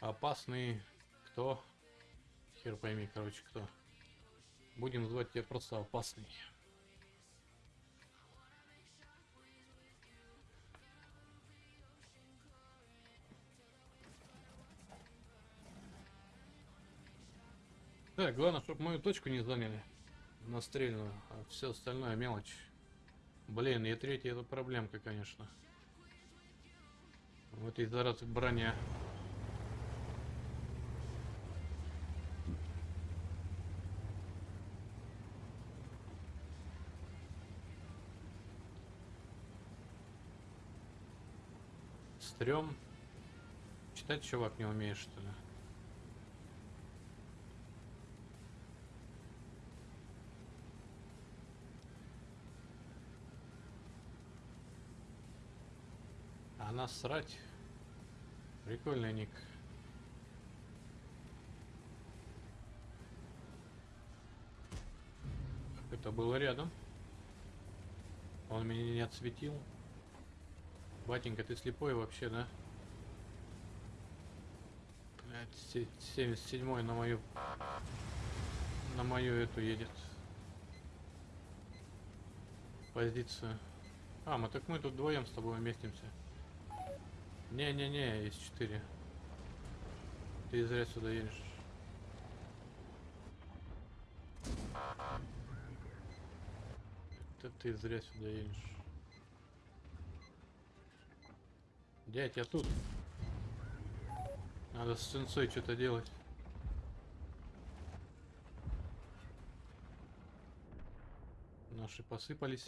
Опасный кто? Хер пойми, короче, кто. Будем звать тебя просто опасный. Так, главное, чтобы мою точку не заняли. Настрельную, а все остальное мелочь. Блин, и третий это проблемка, конечно. В этой зараз броня. Стрём. Читать чувак не умеешь, что ли? А насрать. Прикольный ник. Это было рядом. Он меня не отсветил. Батенька, ты слепой вообще, да? Блять, 77 на мою... На мою эту едет. Позицию. А, мы так мы тут вдвоем с тобой вместимся. Не-не-не, есть 4. Ты зря сюда едешь. Это ты зря сюда едешь. Дядь, я тут. Надо с сенсой что-то делать. Наши посыпались.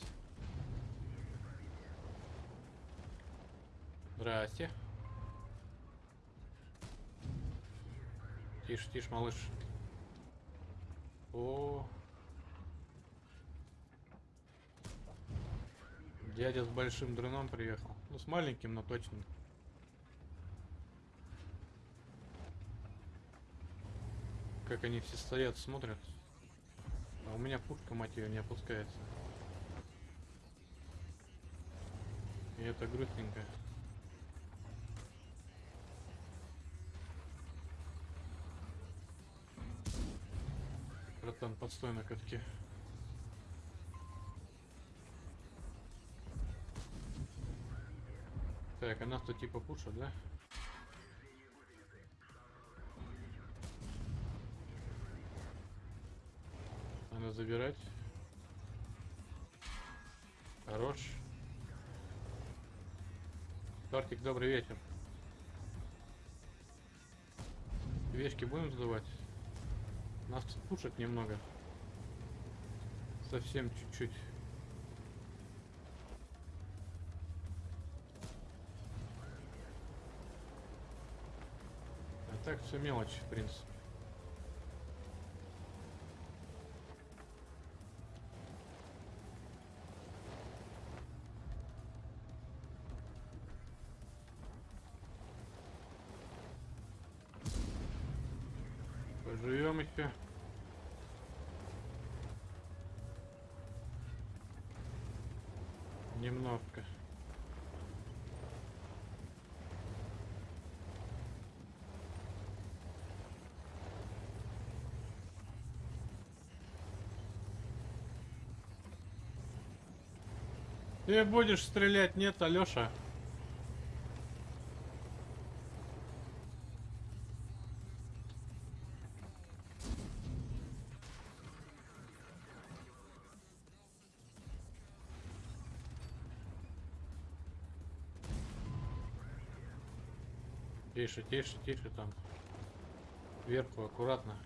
Здрасте. Тише, тише, малыш. О. Дядя с большим дроном приехал. Ну, с маленьким, но точно. Как они все стоят, смотрят. А у меня пушка, мать ее, не опускается. И это грустненько. Братан, подстой на катке. Так, а нас тут типа пушат, да? Надо забирать. Хорош. Тортик, добрый вечер. Вешки будем сдавать? Нас тут пушат немного. Совсем чуть-чуть. А так все мелочь, в принципе. Немножко. Ты будешь стрелять, нет, Алёша? Тише, тише, тише там. Вверху, аккуратно.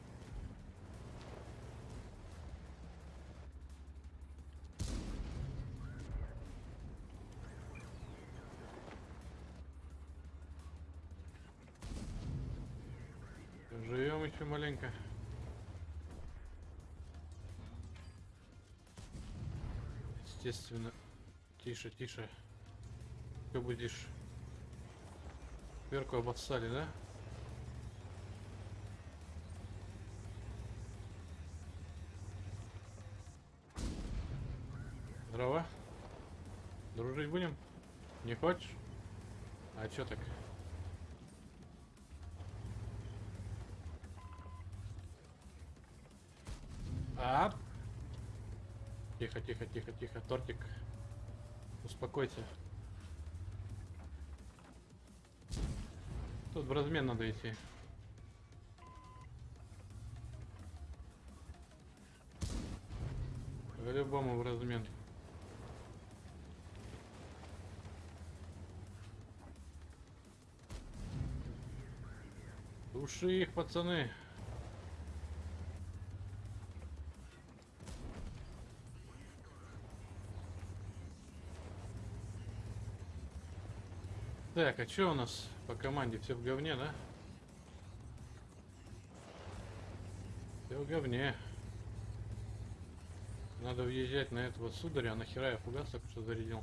Живем еще маленько. Естественно. Тише, тише. Ты будешь Верку обоссали, да? Дрова? Дружить будем? Не хочешь? А чё так? А? Тихо, тихо, тихо, тихо, тортик. Успокойся. Тут в размен надо идти. По-любому в размен. Души их, пацаны. Так, а что у нас по команде? Все в говне, да? Все в говне. Надо въезжать на этого сударя, а нахера я фугас только что зарядил?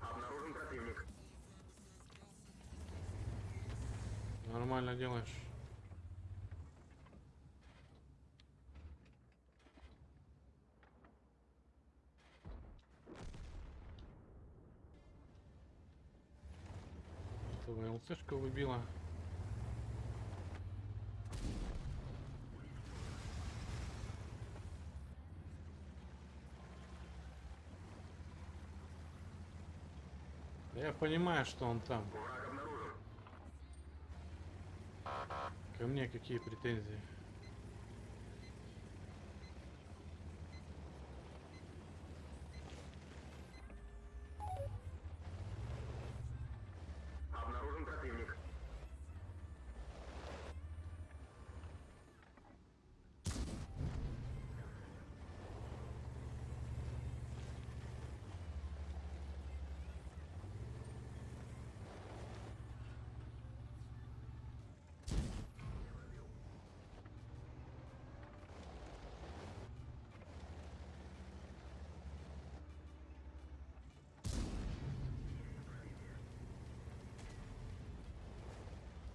Обнаружен противник. Нормально делаешь. Этого ЛЦшка выбила. Я понимаю, что он там. Ко мне какие претензии? Обнаружен противник.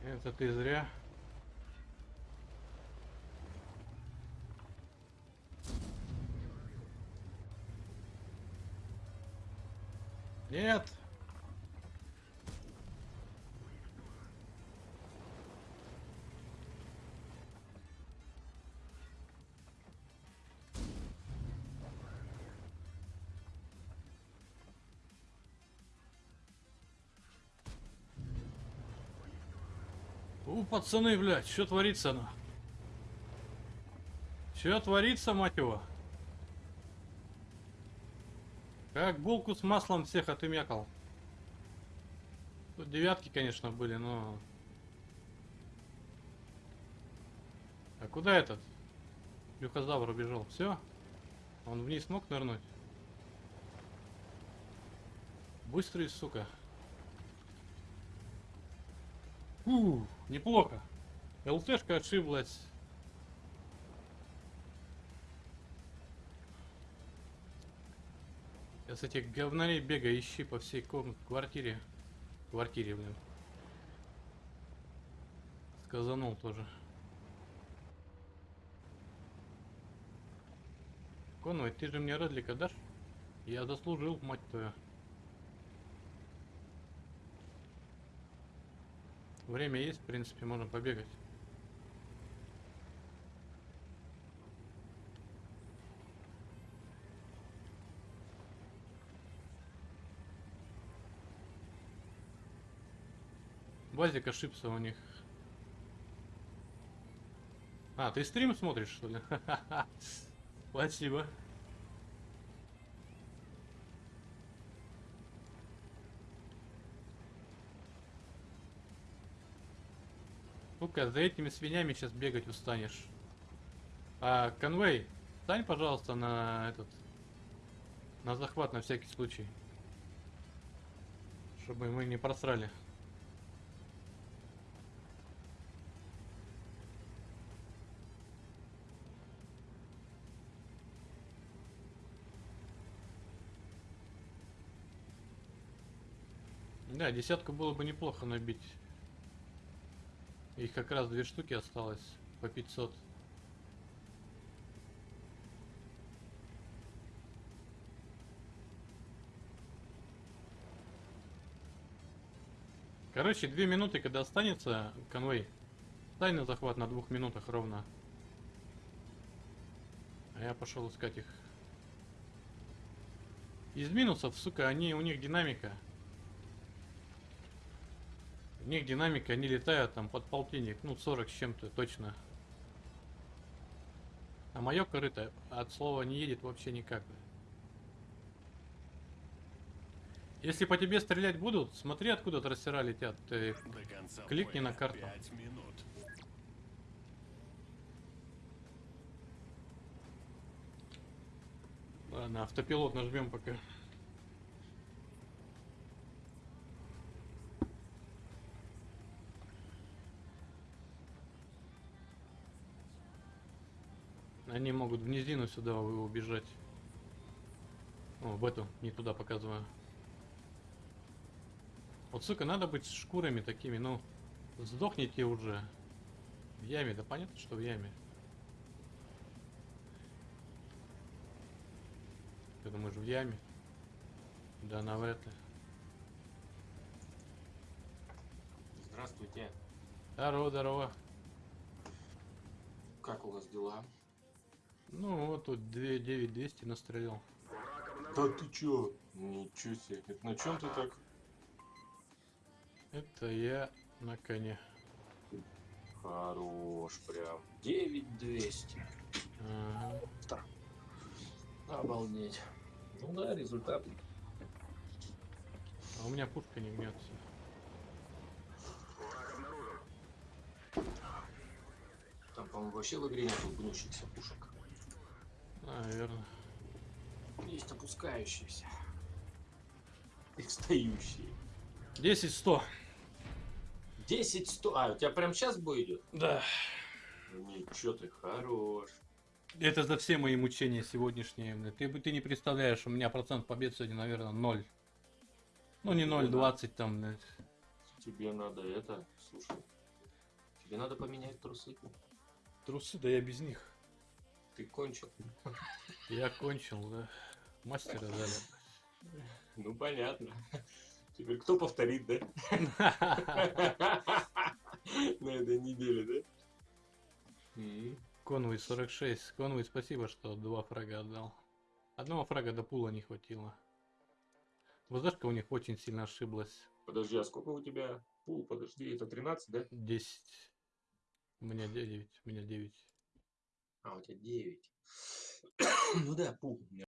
Это ты зря. Нет. У, пацаны, блядь, что творится на? Что творится, мать его? Как булку с маслом всех отымякал. Тут девятки, конечно, были, но... А куда этот? Люхозавр убежал. Все? Он вниз смог нырнуть? Быстрый, сука. Фу, неплохо. ЛТшка ошиблась. Сейчас этих говнарей бегай, ищи по всей комнате, квартире. Квартире, блин. Сказанул тоже. Конвой, ты же мне Редлика дашь? Я заслужил, мать твою. Время есть, в принципе, можно побегать. Базик ошибся у них. А, ты стрим смотришь, что ли? Спасибо. Сука, за этими свинями сейчас бегать устанешь. А, конвей, стань, пожалуйста, на этот... На захват на всякий случай. Чтобы мы не просрали. Да, десятку было бы неплохо набить. Их как раз две штуки осталось по 500. Короче, две минуты, когда останется конвой, стань на захват на двух минутах ровно. А я пошел искать их. Из минусов, сука, они, у них динамика. У них динамика, они летают там под полтинник, ну 40 с чем-то точно. А мое корыто от слова не едет вообще никак. Если по тебе стрелять будут, смотри откуда трассера летят. Ты конца Кликни на карту. Ладно, автопилот нажмем пока. Они могут в низину сюда убежать. О, в эту, не туда показываю. Вот, сука, надо быть с шкурами такими, ну, сдохните уже. В яме, да понятно, что в яме. Ты думаешь, в яме? Да, на в это. Здравствуйте. Здорово, здорово. Как у вас дела? Ну, вот тут 2 9200 настрелял. Да ты чё? Ничего себе. Это на чем ты так? Это я на коне. Хорош прям. 9200. Ага. Обалдеть. Ну да, результат. А у меня пушка не гнется. Там, по-моему, вообще в игре нету гнущихся пушек. Наверное. Есть опускающиеся. И встающие. 10 100. 10 100. А, у тебя прям сейчас бой идет? Да. Ничего ты хорош. Это за все мои мучения сегодняшние. Ты, ты не представляешь, у меня процент побед сегодня, наверное, 0. Ну не 0, 20 там. блядь. Тебе надо это, слушай. Тебе надо поменять трусы. Трусы, да я без них. Ты кончил. Я кончил, да. Мастера дали. Ну понятно. Теперь кто повторит, да? На этой неделе, да? Конвой 46. Конвой, спасибо, что два фрага отдал. Одного фрага до пула не хватило. ВЗшка у них очень сильно ошиблась. Подожди, а сколько у тебя? Пул, подожди, это 13, да? 10. У меня 9. У меня 9. А, у тебя 9. Ну да, пул у меня